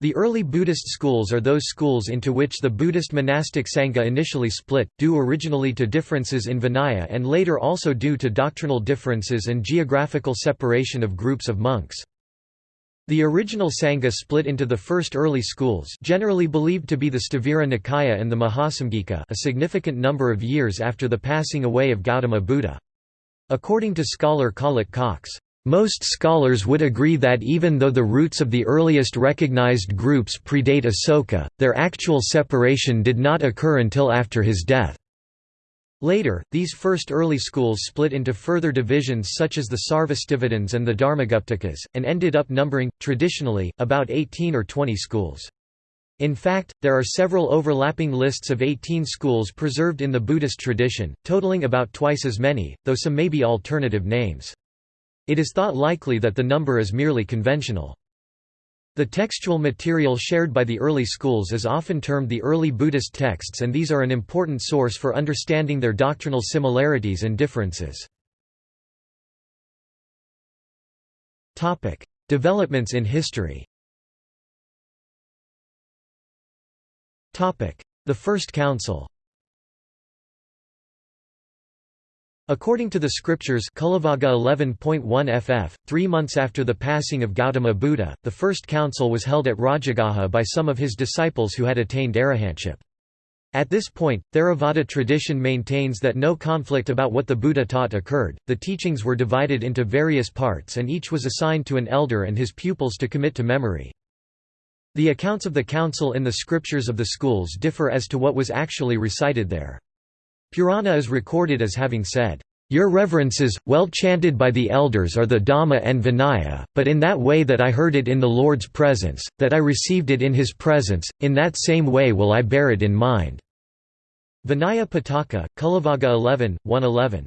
The early Buddhist schools are those schools into which the Buddhist monastic Sangha initially split, due originally to differences in Vinaya and later also due to doctrinal differences and geographical separation of groups of monks. The original Sangha split into the first early schools generally believed to be the Sthavira Nikaya and the Mahasamgika a significant number of years after the passing away of Gautama Buddha. According to scholar Collett Cox, most scholars would agree that even though the roots of the earliest recognized groups predate Asoka, their actual separation did not occur until after his death. Later, these first early schools split into further divisions such as the Sarvastivadins and the Dharmaguptakas, and ended up numbering, traditionally, about 18 or 20 schools. In fact, there are several overlapping lists of 18 schools preserved in the Buddhist tradition, totaling about twice as many, though some may be alternative names. It is thought likely that the number is merely conventional. The textual material shared by the early schools is often termed the early Buddhist texts and these are an important source for understanding their doctrinal similarities and differences. Developments in history The First Council According to the scriptures Cullavagga 11.1 ff, three months after the passing of Gautama Buddha, the first council was held at Rajagaha by some of his disciples who had attained arahantship. At this point, Theravada tradition maintains that no conflict about what the Buddha taught occurred, the teachings were divided into various parts and each was assigned to an elder and his pupils to commit to memory. The accounts of the council in the scriptures of the schools differ as to what was actually recited there. Purana is recorded as having said, "...your reverences, well chanted by the elders are the Dhamma and Vinaya, but in that way that I heard it in the Lord's presence, that I received it in his presence, in that same way will I bear it in mind." Vinaya Pitaka, Cullavagga 11, 111.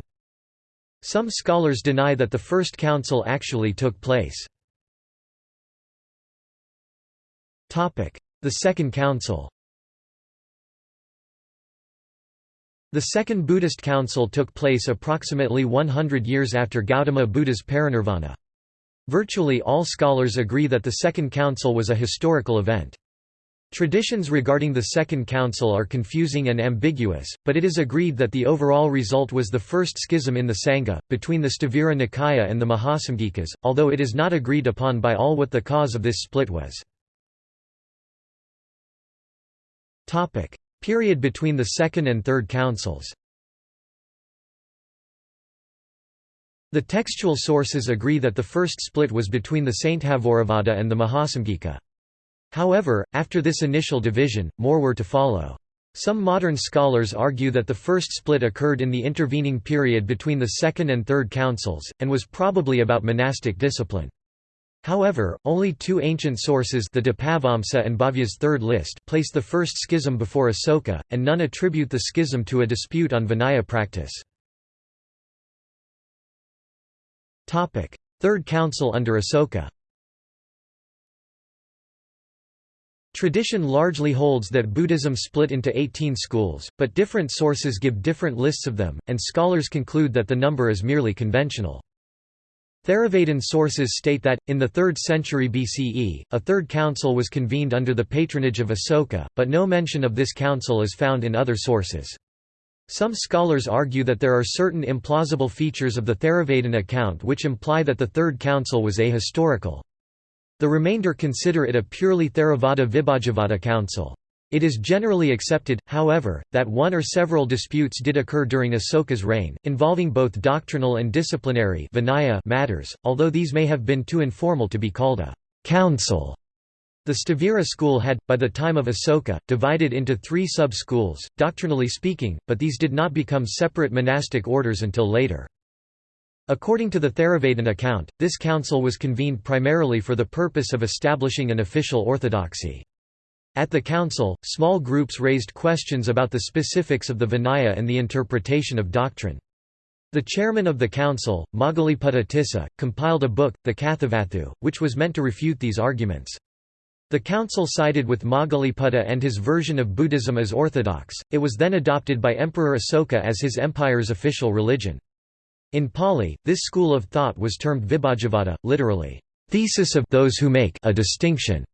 Some scholars deny that the First Council actually took place. The Second Council The Second Buddhist Council took place approximately 100 years after Gautama Buddha's parinirvana. Virtually all scholars agree that the Second Council was a historical event. Traditions regarding the Second Council are confusing and ambiguous, but it is agreed that the overall result was the first schism in the Sangha, between the Sthavira Nikaya and the Mahasamgikas, although it is not agreed upon by all what the cause of this split was. Period between the Second and Third Councils The textual sources agree that the first split was between the Sainthavorivada and the Mahasamgika. However, after this initial division, more were to follow. Some modern scholars argue that the first split occurred in the intervening period between the Second and Third Councils, and was probably about monastic discipline. However, only two ancient sources the Dipavamsa and Bhavya's third list place the first schism before Asoka, and none attribute the schism to a dispute on Vinaya practice. Third Council under Asoka Tradition largely holds that Buddhism split into 18 schools, but different sources give different lists of them, and scholars conclude that the number is merely conventional. Theravadin sources state that, in the 3rd century BCE, a third council was convened under the patronage of Asoka, but no mention of this council is found in other sources. Some scholars argue that there are certain implausible features of the Theravadin account which imply that the Third Council was ahistorical. The remainder consider it a purely Theravada Vibhajavada council. It is generally accepted, however, that one or several disputes did occur during Asoka's reign, involving both doctrinal and disciplinary Vinaya matters, although these may have been too informal to be called a council. The Sthavira school had, by the time of Asoka, divided into three sub-schools, doctrinally speaking, but these did not become separate monastic orders until later. According to the Theravadin account, this council was convened primarily for the purpose of establishing an official orthodoxy. At the council, small groups raised questions about the specifics of the Vinaya and the interpretation of doctrine. The chairman of the council, Moggaliputta Tissa, compiled a book, the Kathavatthu, which was meant to refute these arguments. The council sided with Moggaliputta and his version of Buddhism as orthodox, it was then adopted by Emperor Asoka as his empire's official religion. In Pali, this school of thought was termed Vibhajavada, literally, thesis of those who make a distinction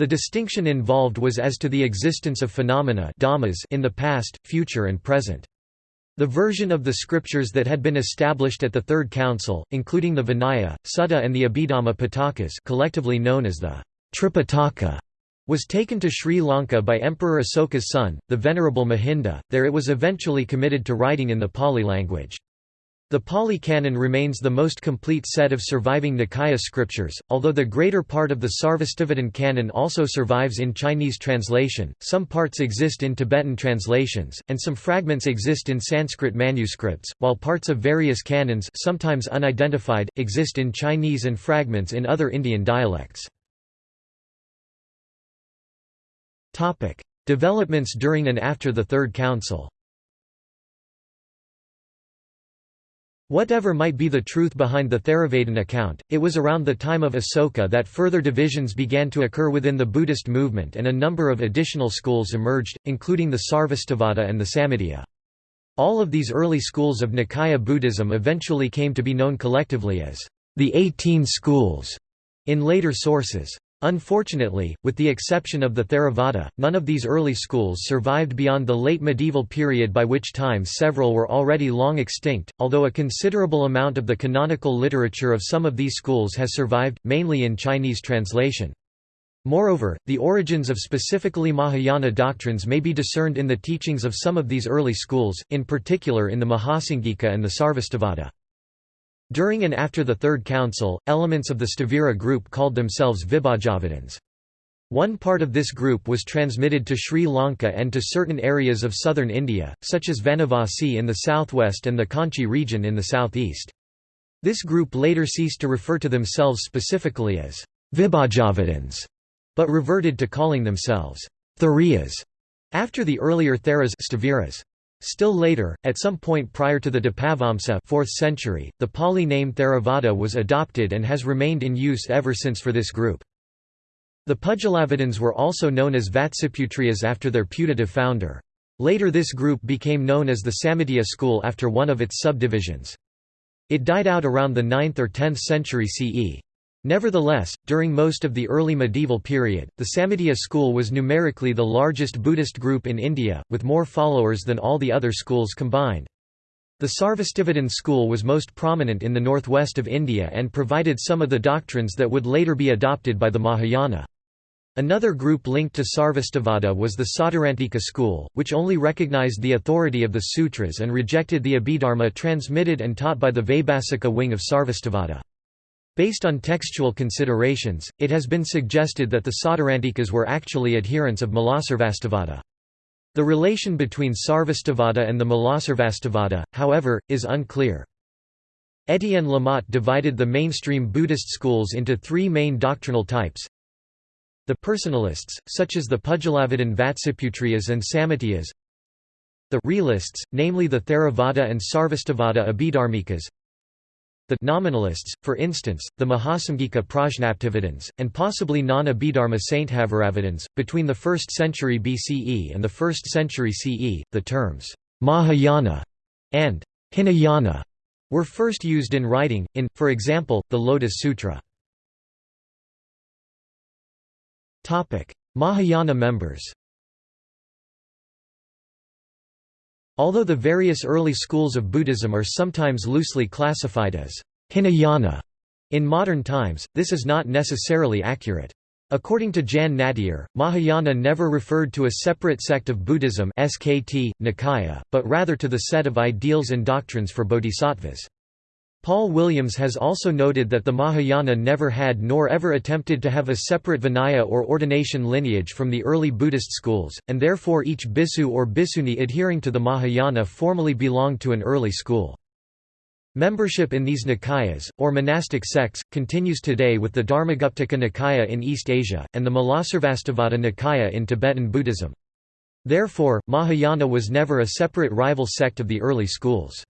The distinction involved was as to the existence of phenomena in the past, future and present. The version of the scriptures that had been established at the Third Council, including the Vinaya, Sutta and the Abhidhamma Pitakas collectively known as the Tripitaka, was taken to Sri Lanka by Emperor Asoka's son, the Venerable Mahinda, there it was eventually committed to writing in the Pali language. The Pali Canon remains the most complete set of surviving Nikaya scriptures, although the greater part of the Sarvastivadin canon also survives in Chinese translation, some parts exist in Tibetan translations, and some fragments exist in Sanskrit manuscripts, while parts of various canons sometimes unidentified, exist in Chinese and fragments in other Indian dialects. Developments during and after the Third Council Whatever might be the truth behind the Theravadin account, it was around the time of Asoka that further divisions began to occur within the Buddhist movement and a number of additional schools emerged, including the Sarvastivada and the Samitiya. All of these early schools of Nikaya Buddhism eventually came to be known collectively as the Eighteen Schools in later sources. Unfortunately, with the exception of the Theravada, none of these early schools survived beyond the late medieval period by which time several were already long extinct, although a considerable amount of the canonical literature of some of these schools has survived, mainly in Chinese translation. Moreover, the origins of specifically Mahayana doctrines may be discerned in the teachings of some of these early schools, in particular in the Mahasamgika and the Sarvastivada. During and after the Third Council, elements of the Sthavira group called themselves Vibhajavadins. One part of this group was transmitted to Sri Lanka and to certain areas of southern India, such as Vanavasi in the southwest and the Kanchi region in the southeast. This group later ceased to refer to themselves specifically as Vibhajavadins, but reverted to calling themselves Theriyas after the earlier Theras Sthaviras. Still later, at some point prior to the Dipavamsa 4th century, the Pali name Theravada was adopted and has remained in use ever since for this group. The Pudgalavadins were also known as Vatsiputriyas after their putative founder. Later this group became known as the Samitiya school after one of its subdivisions. It died out around the 9th or 10th century CE. Nevertheless, during most of the early medieval period, the Samitiya school was numerically the largest Buddhist group in India, with more followers than all the other schools combined. The Sarvastivadin school was most prominent in the northwest of India and provided some of the doctrines that would later be adopted by the Mahayana. Another group linked to Sarvastivada was the Sautrantika school, which only recognized the authority of the sutras and rejected the Abhidharma transmitted and taught by the Vaibhasika wing of Sarvastivada. Based on textual considerations, it has been suggested that the Sautrantikas were actually adherents of Mulasarvastivada. The relation between Sarvastivada and the Mulasarvastivada, however, is unclear. Étienne Lamotte divided the mainstream Buddhist schools into three main doctrinal types. The personalists, such as the Pudgalavadin Vatsiputriyas and Samatiyas. The realists, namely the Theravada and Sarvastivada Abhidharmikas the nominalists, for instance, the Mahasamgika Prajnaptivadins, and possibly non-Abhidharma Sainthavadins. Between the 1st century BCE and the 1st century CE, the terms Mahayana and Hinayana were first used in writing, in, for example, the Lotus Sutra. Mahayana members Although the various early schools of Buddhism are sometimes loosely classified as Hinayana in modern times, this is not necessarily accurate. According to Jan Nattier, Mahayana never referred to a separate sect of Buddhism SKT, Nikaya, but rather to the set of ideals and doctrines for bodhisattvas. Paul Williams has also noted that the Mahayana never had nor ever attempted to have a separate Vinaya or ordination lineage from the early Buddhist schools, and therefore each bhikkhu or bhikkhuni adhering to the Mahayana formally belonged to an early school. Membership in these Nikayas, or monastic sects, continues today with the Dharmaguptaka Nikaya in East Asia, and the Mulasarvastivada Nikaya in Tibetan Buddhism. Therefore, Mahayana was never a separate rival sect of the early schools.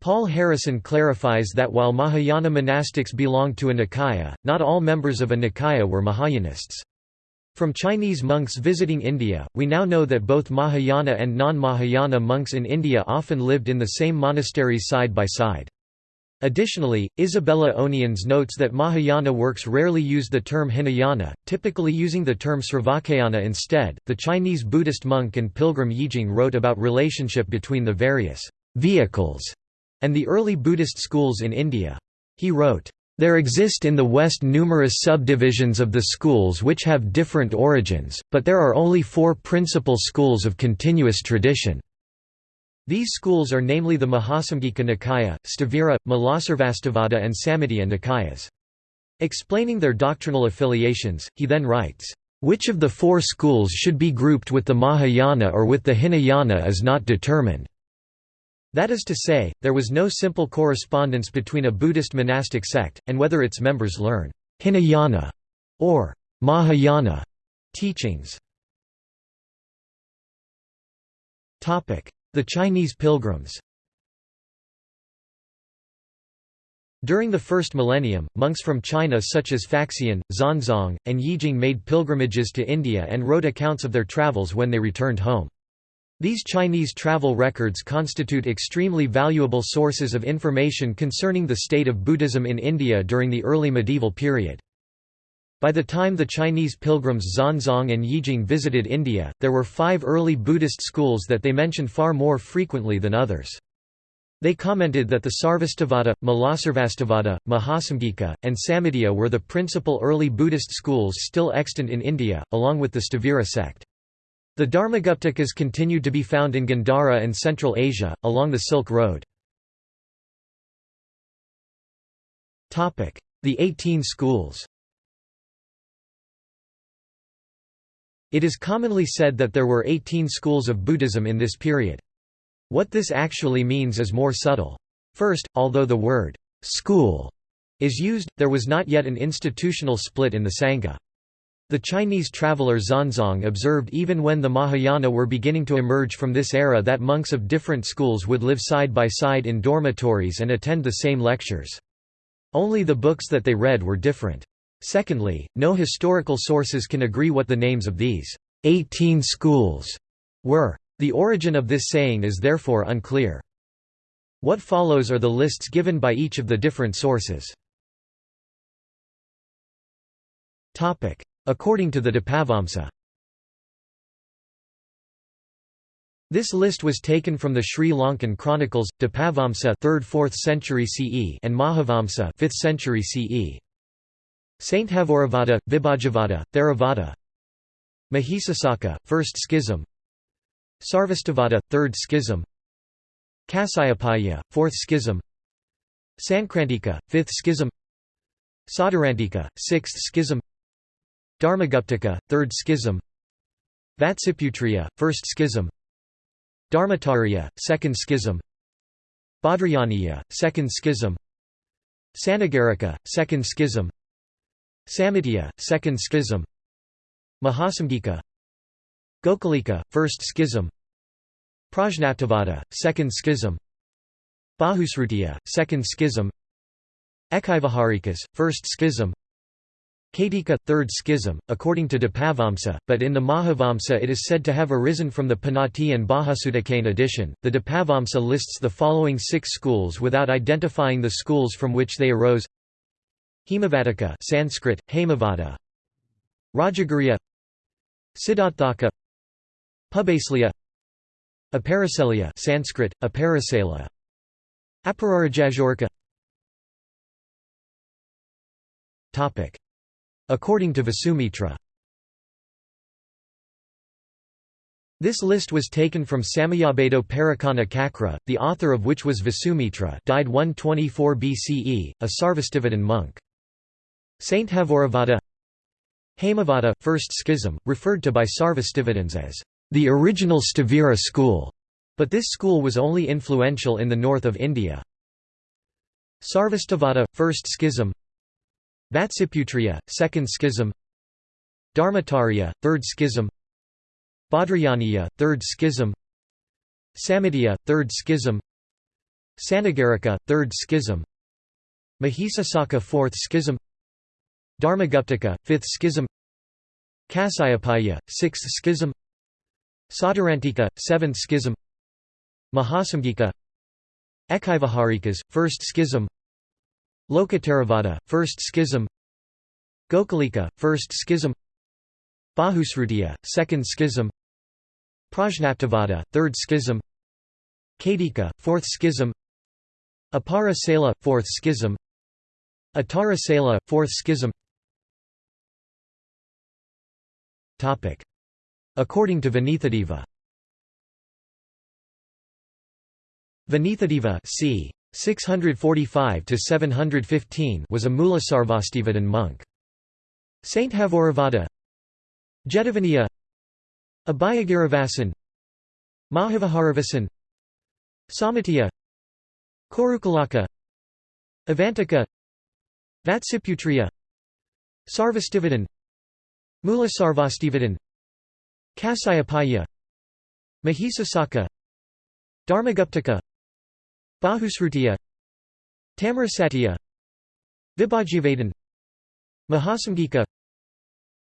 Paul Harrison clarifies that while Mahayana monastics belonged to a Nikaya, not all members of a Nikaya were Mahayanists. From Chinese monks visiting India, we now know that both Mahayana and non-Mahayana monks in India often lived in the same monasteries side by side. Additionally, Isabella Onians notes that Mahayana works rarely use the term Hinayana, typically using the term Sravakayana instead. The Chinese Buddhist monk and pilgrim Yijing wrote about relationship between the various vehicles and the early Buddhist schools in India. He wrote, there exist in the West numerous subdivisions of the schools which have different origins, but there are only four principal schools of continuous tradition. These schools are namely the Mahasamgika Nikaya, Sthavira, Mulasarvastivada and Samitiya Nikayas. Explaining their doctrinal affiliations, he then writes, "...which of the four schools should be grouped with the Mahayana or with the Hinayana is not determined." That is to say, there was no simple correspondence between a Buddhist monastic sect, and whether its members learn Hinayana or Mahayana teachings. The Chinese pilgrims During the first millennium, monks from China such as Faxian, Xuanzang, and Yijing made pilgrimages to India and wrote accounts of their travels when they returned home. These Chinese travel records constitute extremely valuable sources of information concerning the state of Buddhism in India during the early medieval period. By the time the Chinese pilgrims Xuanzang and Yijing visited India, there were five early Buddhist schools that they mentioned far more frequently than others. They commented that the Sarvastivada, Mulasarvastivada, Mahasamgika, and Samitiya were the principal early Buddhist schools still extant in India, along with the Sthavira sect. The Dharmaguptakas continued to be found in Gandhara and Central Asia, along the Silk Road. The Eighteen Schools It is commonly said that there were 18 schools of Buddhism in this period. What this actually means is more subtle. First, although the word school is used, there was not yet an institutional split in the Sangha. The Chinese traveller Xuanzang observed even when the Mahayana were beginning to emerge from this era that monks of different schools would live side by side in dormitories and attend the same lectures. Only the books that they read were different. Secondly, no historical sources can agree what the names of these 18 schools were. The origin of this saying is therefore unclear. What follows are the lists given by each of the different sources. According to the Dipavamsa This list was taken from the Sri Lankan chronicles, Dipavamsa 3rd–4th century CE and Mahavamsa 5th century CE. Sainthavorivada, Vibhajavada, Theravada. Mahisasaka, First Schism. Sarvastivada, Third Schism. Kasayapaya, Fourth Schism. Sankrantika, Fifth Schism. Sautrantika, Sixth Schism Dharmaguptaka, Third Schism. Vatsiputriya, First Schism. Dharmatarya, Second Schism. Bhadrayaniya, Second Schism. Sanagarika, Second Schism. Samitiya, Second Schism. Mahasamgika. Gokalika, First Schism. Prajnaptivada, Second Schism. Bahusrutiya, Second Schism. Ekivaharikas, First Schism Katika, Third Schism, according to Dipavamsa, but in the Mahavamsa it is said to have arisen from the Panati and Bahasudakane edition. The Dipavamsa lists the following six schools without identifying the schools from which they arose. Hemavatika Sanskrit, Hemavada. Rajaguriya Siddharthaka Pubasliya. Aparaselya Sanskrit, Aparasela Apararajajorika. Topic. According to Vasumitra This list was taken from Samayabado Parakana Kakra, the author of which was Vasumitra died 124 BCE, a Sarvastivadin monk. Sainthavorivada Hemavada, First Schism, referred to by Sarvastivadins as the original Sthavira school, but this school was only influential in the north of India. Sarvastivada, First Schism Vatsiputriya, Second Schism. Dharmatarya, Third Schism. Bhadrayaniya, Third Schism. Samitiya, Third Schism. Sanagarika, Third Schism. Mahisasaka Fourth Schism. Dharmaguptaka, Fifth Schism. Kasayapaya, Sixth Schism. Sautrantika, Seventh Schism. Mahasamgika Ekivaharikas, First Schism Lokottaravada, First Schism. Gokalika, First Schism. Bahusrutiya, Second Schism. Prajnaptivada, Third Schism. Kadika, Fourth Schism. Apara Sela, Fourth Schism. Atara Sela, Fourth Schism. According to Vinitadeva Vinitadeva c. 645 was a Mulasarvastivadin monk. Saint Havoravada Jetavaniya Abhayagiravasan Mahavaharivasan Samatiya Korukalaka Avantika Vatsiputriya Sarvastivadin Mulasarvastivadin Kasayapaya Mahisasaka Dharmaguptaka Bahusrutiya Tamarasatiya Vibhajyavadan Mahasamgika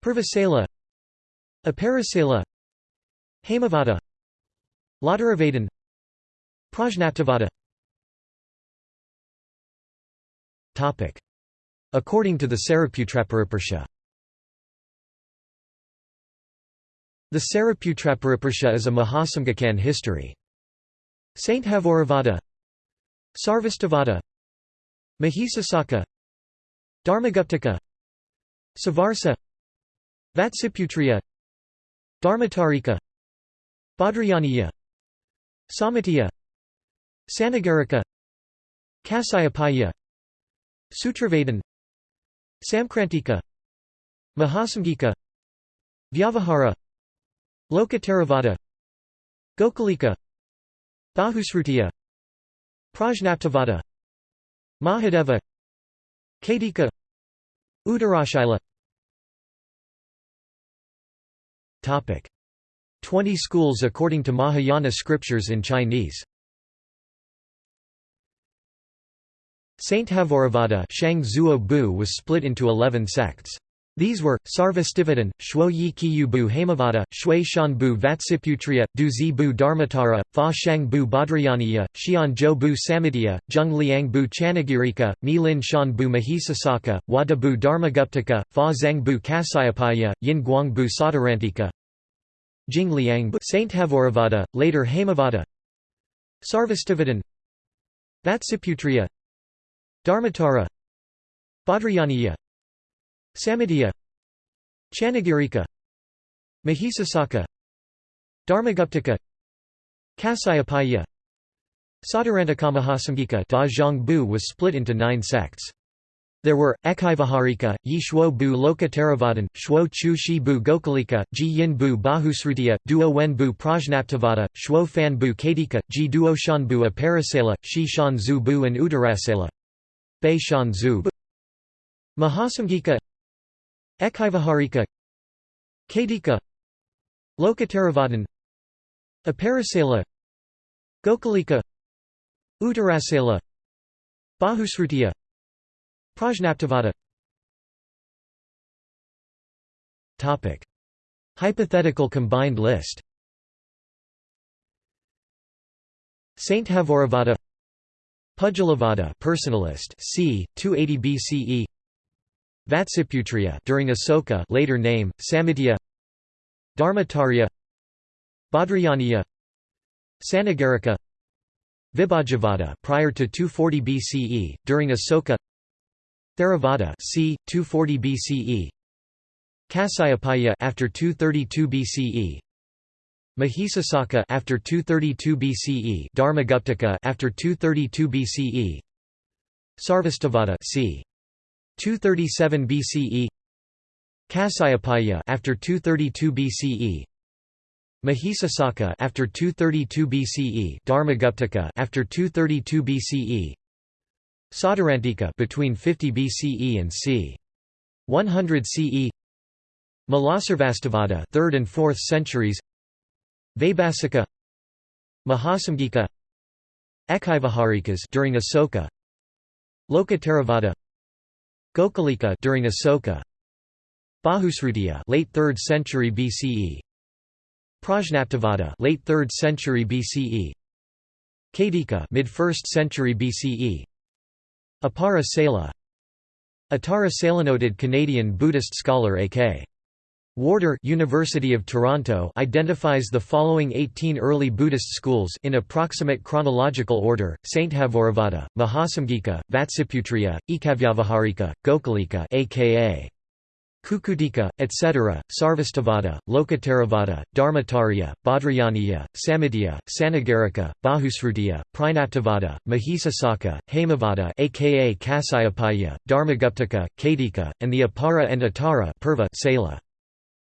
Purvasala Aparasala Hemavada Ladaravadan Prajnaptivada According to the Saraputrapariparsha The Saraputrapariparsha is a Mahasamgakan history. Saint Havoravada Sarvastivada Mahisasaka Dharmaguptaka Savarsa Vatsiputriya Dharmatarika Bhadrayaniya Samatiya Sanagarika Kasayapaya Sutravadan Samkrantika Mahasamgika Vyavahara Lokottaravada Gokalika Bahusrutiya Prajnaptivada Mahadeva Kadika Uttarashila Topic. 20 schools according to Mahayana scriptures in Chinese. Saint Havoravada Shang Bu was split into 11 sects. These were, Sarvastivadin, Shuo Yi Kiyubu Hamavada, Shui Shanbu Vatsiputriya, Du Bu Dharmatara, Fa Shang Bu Bhadrayaniya, Xian Zhou Bu Samitiya, Zheng Liang Bu Chanagirika, Mi Lin Shan Bu Mahisasaka, Wada Bu Dharmaguptaka, Fa Zheng Bu Kasayapaya, Yin Guang Bu Sadarantika, Jing Liang Bu Saint Havoravada, later Hamavada, Sarvastivadin, Vatsiputriya, Dharmatara, Bhadrayaniya, Samitiya Chanagirika Mahisasaka Dharmaguptaka Kasayapaya Sadarantaka Da Bu was split into nine sects. There were, Ekaivaharika, Yi Shuo Bu Lokottaravadin, Shuo Chu Shi Bu Gokalika, Ji Yin Bu Bahusrutiya, Duo Wen Bu Prajnaptivada, Shuo Fan Bu Kadika, Ji Duo Shan Bu Aparasela, Shi Shan Zu Bu and Uttarasela. Bei Shan Zu Mahasamgika Ekaivaharika Kadika Lokottaravadin Aparasela Gokalika Uttarasela Bahusrutiya Prajnaptivada Topic. Hypothetical combined list. Saint Havoravada Pudgalavada personalist c. 280 BCE Vatsiputriya during Asoka later name Samitiya Dharmatarya. Bhadrayaniya. Sanagarika. Vibhajyavada prior to 240 BCE during Asoka. Theravada c. 240 BCE Kasayapaya after 232 BCE Mahisasaka after 232 BCE Dharmaguptaka after 232 BCE Sarvastivada c 237 BCE Kasayapaya after 232 BCE Mahisasaka after 232 BCE Dharmaguptaka after 232 BCE Sautrantika between 50 BCE and c. 100 CE Mulasarvastivada 3rd and 4th centuries Vaibhasika Mahasamgika Ekhaivaharikas during Asoka Lokottaravada Gokalika during Asoka Bahusrutiya late 3rd century BCE Prajnaptivada late 3rd century BCE Kadika mid 1st century BCE Apara Sela. Atara Salenoted Canadian Buddhist scholar A.K. Warder University of Toronto identifies the following 18 early Buddhist schools in approximate chronological order: Sainthavorivada, Mahasamgika, Vatsiputriya, Ekavyavaharika, Gokalika aka Kukudika, etc., Sarvastivada, Lokottaravada, Dharmatarya, Bhadrayaniya, Samitya, Sanagarika, Bahusrutiya, Prajnaptivada, Mahisasaka, Hemavada aka Kasayapaya, Dharmaguptaka, Kadika, and the Apara and Atara Purva Sela.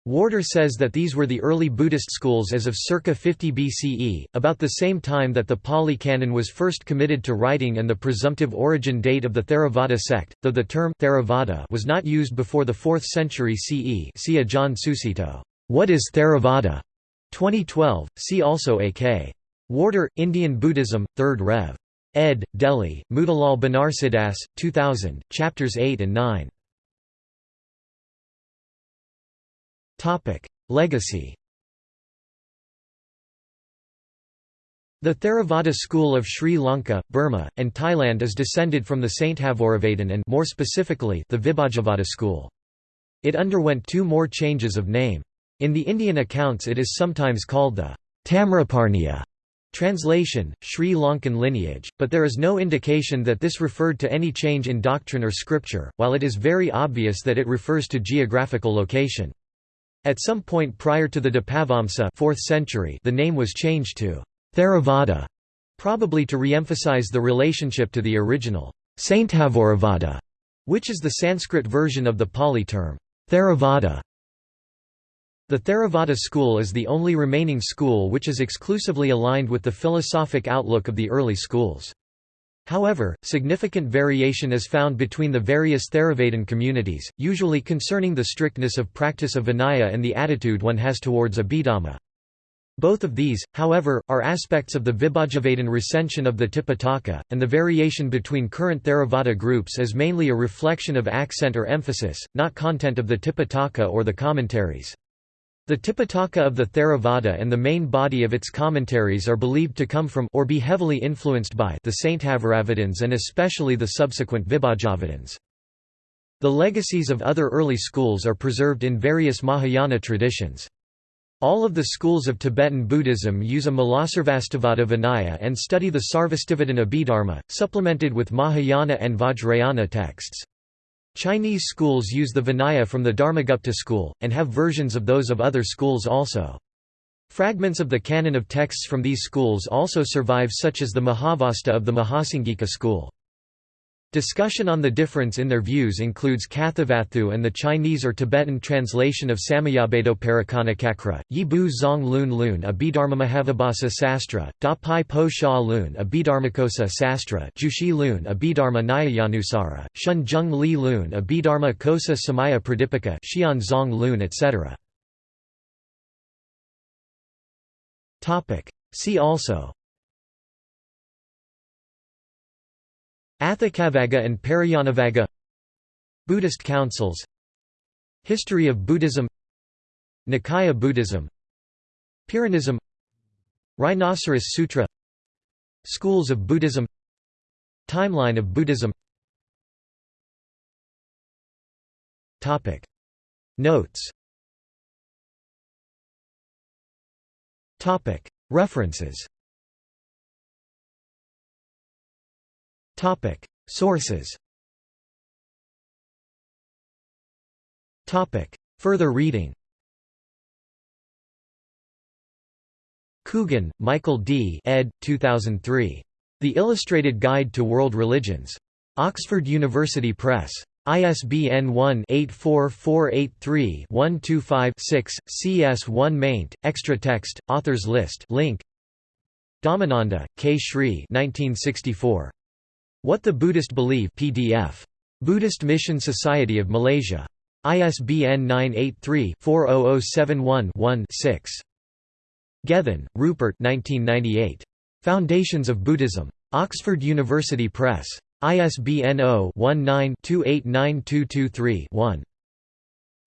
Warder says that these were the early Buddhist schools as of circa 50 BCE, about the same time that the Pali Canon was first committed to writing and the presumptive origin date of the Theravada sect, though the term Theravada was not used before the 4th century CE see John Susito, What is Theravada? 2012, see also A.K. Warder, Indian Buddhism, 3rd Rev. ed. Delhi, Motilal Banarsidass, 2000, chapters 8 and 9. Legacy The Theravada school of Sri Lanka, Burma, and Thailand is descended from the Saint Sainthavoravadan and more specifically the Vibhajavada school. It underwent two more changes of name. In the Indian accounts it is sometimes called the Tamraparniya translation, Sri Lankan lineage, but there is no indication that this referred to any change in doctrine or scripture, while it is very obvious that it refers to geographical location. At some point prior to the Dipavamsa 4th century the name was changed to Theravada, probably to re-emphasize the relationship to the original Sainthavorivada, which is the Sanskrit version of the Pali term Theravada. The Theravada school is the only remaining school which is exclusively aligned with the philosophic outlook of the early schools. However, significant variation is found between the various Theravada communities, usually concerning the strictness of practice of Vinaya and the attitude one has towards Abhidhamma. Both of these, however, are aspects of the Vibhajavadan recension of the Tipitaka, and the variation between current Theravada groups is mainly a reflection of accent or emphasis, not content of the Tipitaka or the commentaries. The Tipitaka of the Theravada and the main body of its commentaries are believed to come from or be heavily influenced by the Sainthavoravadas and especially the subsequent Vibhajavadins. The legacies of other early schools are preserved in various Mahayana traditions. All of the schools of Tibetan Buddhism use a Mulasarvastivada Vinaya and study the Sarvastivadin Abhidharma, supplemented with Mahayana and Vajrayana texts. Chinese schools use the Vinaya from the Dharmagupta school, and have versions of those of other schools also. Fragments of the canon of texts from these schools also survive such as the Mahavastu of the Mahasamgika school. Discussion on the difference in their views includes Kathavatthu and the Chinese or Tibetan translation of Samyabedo Yi Bu Zong Lun Lun Abhidharma Mahavibhasa Sastra, Da Pai Po Sha Lun Abhidharmakosa Sastra Jushi Lun Abhidharma Nyayanusara, Shun Jung Li Lun Abhidharma Kosa Samaya Pradipika Xian Zong Lun etc. See also Atthakavagga and Parayanavagga Buddhist councils History of Buddhism Nikaya Buddhism Pyrrhonism Rhinoceros Sutra Schools of Buddhism Timeline of Buddhism. Topic. Notes. Topic. References Topic Sources Topic Further reading Coogan, Michael D. ed. 2003. The Illustrated Guide to World Religions. Oxford University Press. ISBN 1-84483-125-6, CS1 maint, extra text, authors list link. Dhammananda, K. Sri 1964. What the Buddhist Believe PDF. Buddhist Mission Society of Malaysia. ISBN 983-40071-1-6. Gethin, Rupert 1998. Foundations of Buddhism. Oxford University Press. ISBN 0-19-289223-1.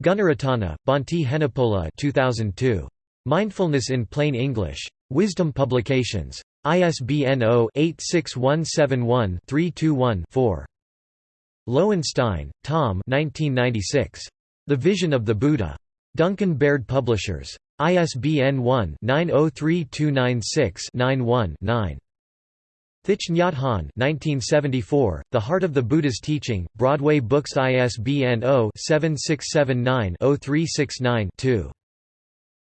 Gunaratana, Bhante Henepola 2002. Mindfulness in Plain English. Wisdom Publications. ISBN 0-86171-321-4. Lowenstein, Tom 1996. The Vision of the Buddha. Duncan Baird Publishers. ISBN 1-903296-91-9. Thich Nhat Hanh 1974, The Heart of the Buddha's Teaching, Broadway Books ISBN 0-7679-0369-2.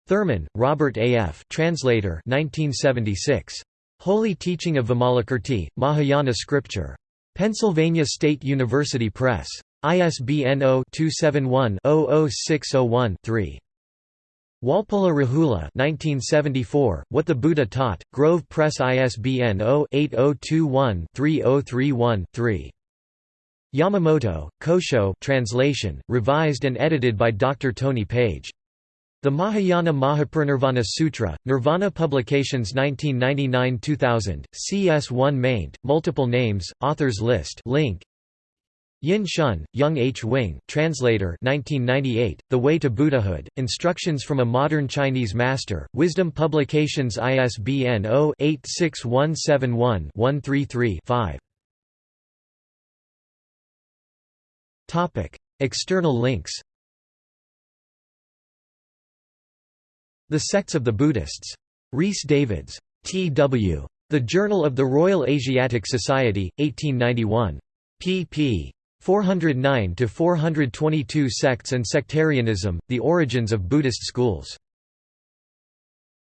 Thurman, Robert A. F. Translator 1976. Holy Teaching of Vimalakirti, Mahayana Scripture. Pennsylvania State University Press. ISBN 0-271-00601-3. Walpola Rahula 1974, What the Buddha Taught, Grove Press ISBN 0-8021-3031-3. Yamamoto, Kosho translation, revised and edited by Dr. Tony Page. The Mahayana Mahaparinirvana Sutra, Nirvana Publications 1999-2000, CS1 maint, multiple names, authors list link, Yin Shun, Young H. Wing, translator 1998, The Way to Buddhahood, Instructions from a Modern Chinese Master, Wisdom Publications ISBN 0-86171-133-5 External links The Sects of the Buddhists. Rhys Davids. T.W. The Journal of the Royal Asiatic Society, 1891. pp. 409 to 422 Sects and Sectarianism: The Origins of Buddhist Schools.